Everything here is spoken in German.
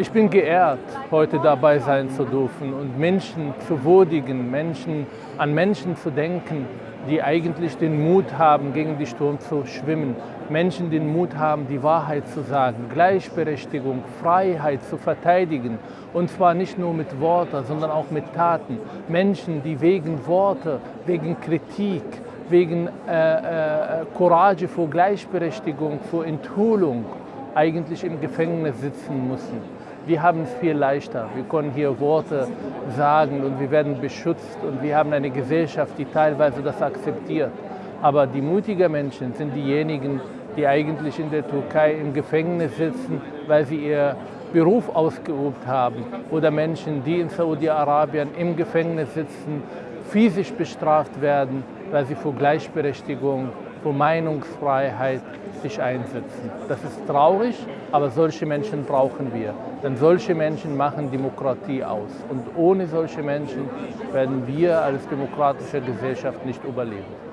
Ich bin geehrt, heute dabei sein zu dürfen und Menschen zu würdigen, Menschen, an Menschen zu denken, die eigentlich den Mut haben, gegen die Sturm zu schwimmen. Menschen, die den Mut haben, die Wahrheit zu sagen, Gleichberechtigung, Freiheit zu verteidigen. Und zwar nicht nur mit Worten, sondern auch mit Taten. Menschen, die wegen Worte, wegen Kritik, wegen äh, äh, Courage vor Gleichberechtigung, vor Enthüllung eigentlich im Gefängnis sitzen müssen. Wir haben es viel leichter. Wir können hier Worte sagen und wir werden beschützt und wir haben eine Gesellschaft, die teilweise das akzeptiert. Aber die mutigen Menschen sind diejenigen, die eigentlich in der Türkei im Gefängnis sitzen, weil sie ihr Beruf ausgeübt haben. Oder Menschen, die in Saudi-Arabien im Gefängnis sitzen, physisch bestraft werden, weil sie für Gleichberechtigung, für Meinungsfreiheit sich einsetzen. Das ist traurig, aber solche Menschen brauchen wir. Denn solche Menschen machen Demokratie aus. Und ohne solche Menschen werden wir als demokratische Gesellschaft nicht überleben.